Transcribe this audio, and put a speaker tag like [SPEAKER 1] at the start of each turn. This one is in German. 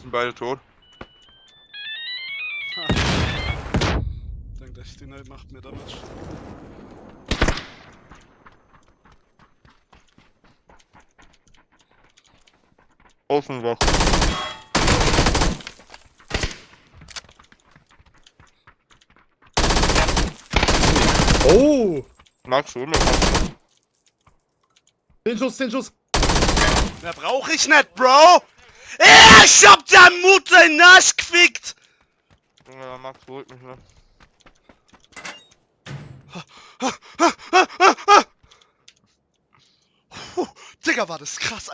[SPEAKER 1] sind beide tot.
[SPEAKER 2] Denkt echt, die Night macht mir Damage.
[SPEAKER 1] Außenwach.
[SPEAKER 3] Oh!
[SPEAKER 1] Max, hol mir was.
[SPEAKER 3] 10 Schuss, 10 Schuss!
[SPEAKER 2] Mehr brauch ich nicht, Bro! Ich hab den Arsch gefickt!
[SPEAKER 1] Ja, Max holt mich, ne?
[SPEAKER 2] Digga, war das krass.